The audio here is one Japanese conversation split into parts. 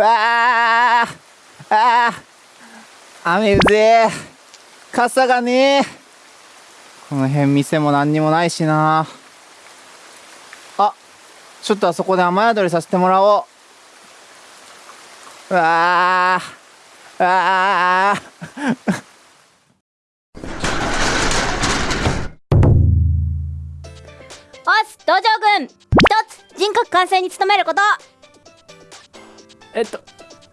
わああー。雨うぜえ。傘がねえ。この辺店も何にもないしな。あちょっとあそこで雨宿りさせてもらおう。わああー。おす道場軍。一つ人格完成に努めること。えっと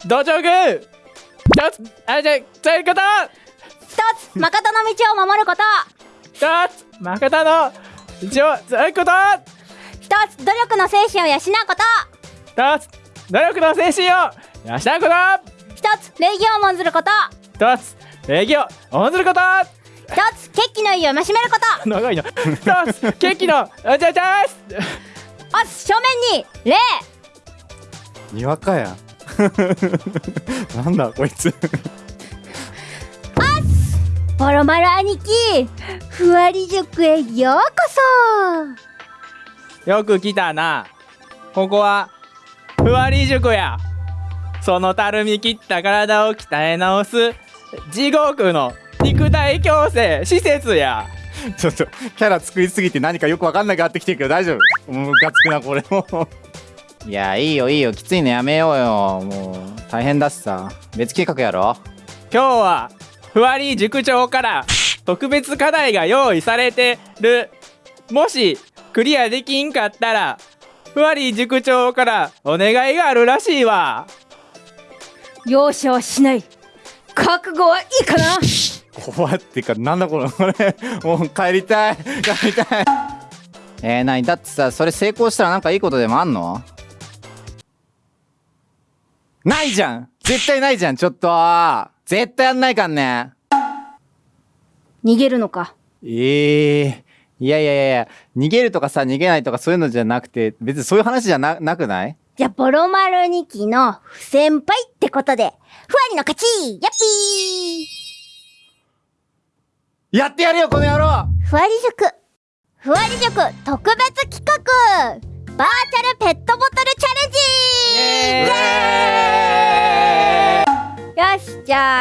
道場軍一つ。あじゃあそういうこと。一つ。誠の道を守ること。一つ。誠の。一応そういうこと。一つ。努力の精神を養うこと。一つ。努力の精神を養うこと。一つ。礼儀を重んずること。一つ。礼儀を重んずること。一つ。決起の意を増しめること。長いな。一つ。ケーキの。あじゃあじゃあおす正面に礼。にわかや なんだこいつ。ボロマル兄貴。ふわり塾へようこそ。よく来たな。ここはふわり塾や。そのたるみ切った体を鍛え直す地獄の肉体矯正施設や。ちょっとキャラ作りすぎて何かよくわかんなくなってきてるけど大丈夫。ムカつくなこれもいやいいよいいよ。きついのやめようよ。もう大変だしさ。別企画やろ。今日はふわり塾長から特別課題が用意されてる。もしクリアできんかったらふわり塾長からお願いがあるらしいわ。容赦はしない。覚悟はいいかな。怖ってかなんだこれ。これもう帰りたい。帰りたい。えー、なにだってさそれ成功したらなんかいいことでもあんの？ないじゃん。絶対ないじゃん。ちょっと。絶対やんないかんね。逃げるのか。ええいやいやいやいや。逃げるとかさ逃げないとかそういうのじゃなくて別にそういう話じゃななくない？じゃあボロマル2期の不先輩ってことで。ふわりの勝ち。やっぴやってやるよこの野郎。ーふわり塾ふわり塾特別企画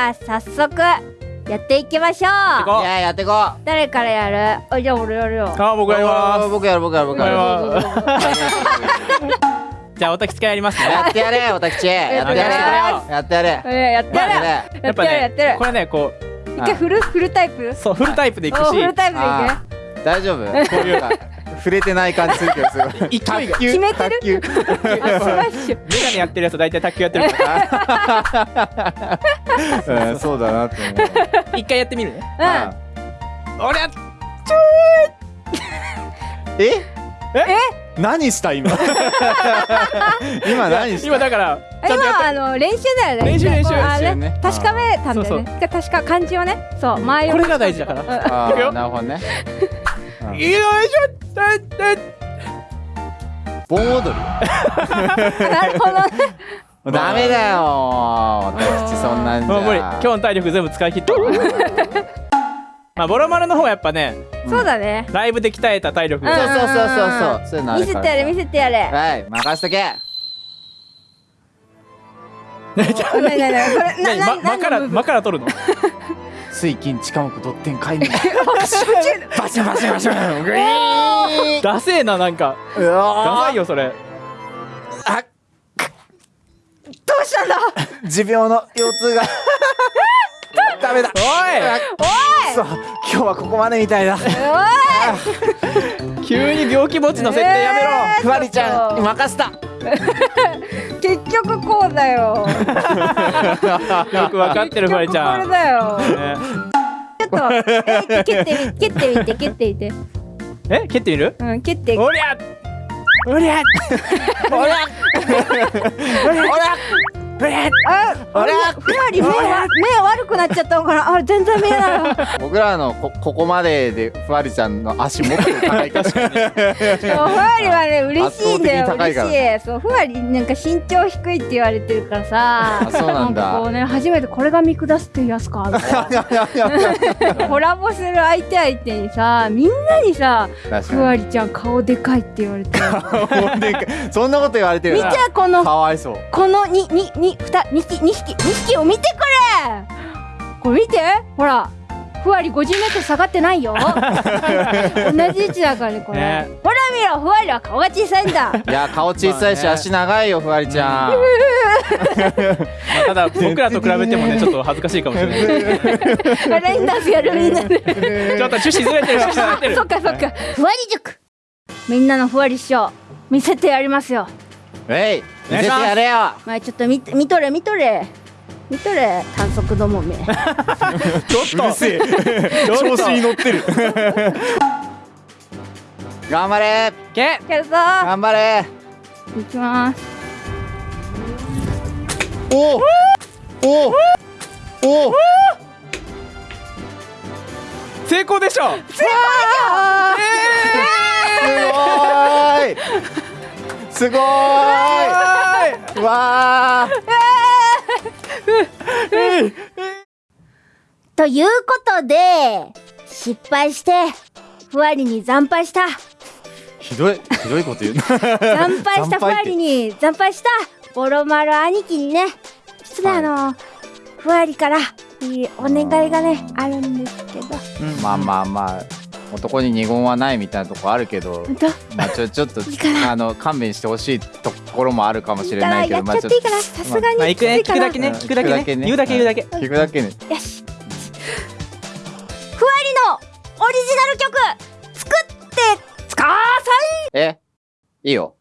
ゃあ早速やっていきましょう。こいややってこう。誰からやる？あじゃあ俺やるよ。あ僕がやります。僕やる僕やる僕やる。僕 じゃあおたきつかやりますね。やってやれおたきち。やってやれ。やってやれえやってやれ。やってるやってるこれねこ一回フルフルタイプ？うそうフルタイプでいくし。おフルタイプでいあー大丈夫。こういうか触れてない感じするけどすごい。決めてる？卓球。けスマッシュ。メガネやってるやつ大体卓球やってるから うんそうだなって思う。一回やってみるね。あ俺やえ？え？何した今？今何した？今だから今あの練習だよね。練習練習。練習ね。確かめたんだよね。確か漢字をね。そう前をこれが大事だから。あいくよ。ーなるほどね。うん。よいしょ。盆踊り？なるほどね ダメだよ。私そんなんじゃ。もう無理。今日の体力全部使い切った。わ まあボロマルの方はやっぱねそうだね。ライブで鍛えた体力。うん。そうそうそうそうそう。そういうのあるから。見せてやれ見せてやれ。はい任しとけ。なになになにこれな何まな間から間から取るの？水金地下木ドッテン海面バシバシバシバシグイー。ンダセーななんか。うダわサいよそれだ。持病の腰痛が。ダメだ。おそう。今日はここまでみたいだ。おい。急に病気持ちの設定やめろ、えーふわりちゃんに任せた。い 結局こうだよ。よくわかってるフワリちゃん、これだよ。ね。ちょっとえ蹴ってみ蹴ってみて蹴ってみて。え蹴ってみる？うん蹴って。おりゃおりゃほらほらああれふわり目は目悪くなっちゃったのかな？あれ全然見えない。わ僕らのこここまででふわりちゃんの足もっと高いから そうふわりはね嬉しいんだよ嬉しい。そうふわりなんか身長低いって言われてるからさ。あそうなんだ。かこうね初めてこれが見下すっていうやつかみたいな。コラボする相手相手にさみんなにさ確ふわりちゃん顔でかいって言われて。かにでかい。そんなこと言われてる見なてこのかわいそう。このにににふた二匹二匹二匹を見てこれ。これ見てほらふわり50メートル下がってないよ。同じ位置だからねこれ、ね。ほら見ろふわりは顔が小さいんだ。いや顔小さいし足長いよふわりちゃん。まあただ僕らと比べてもねちょっと恥ずかしいかもしれない。ラインダンスやるみんな。でちょっと趣旨ずれてる趣旨ずれてる。そっかそっか。ふわり塾。みんなのふわり師匠見せてやりますよえい見せてやれよ。まあちょっと見て見とれ見とれ。見とれ短足どもめ。ちょっと。せえ。調子に乗ってる。頑張れ。けやるぞ。頑張れ。いきます。おおお。お成功でしょ。すごーいすごーい。わということで失敗してふわりに惨敗した。ーひどいひどいこと言う。な惨敗したふわりに惨敗したボロマル兄貴にねちょっとね、はい。あのふわりからいいお願いがねあるんですけど。まあまあまあ男に二言はないみたいなとこあるけどまあちょちょっとあの勘弁してほしいところもあるかもしれないけどまあちょっいいかなさすがにまあ行くねきついかな聞くだけね。聞くだけね。聞くだけね。言うだけ言うだけ。と聞くだけね。よし。ふわりのオリジナル曲作ってつかーさいえ？いいよ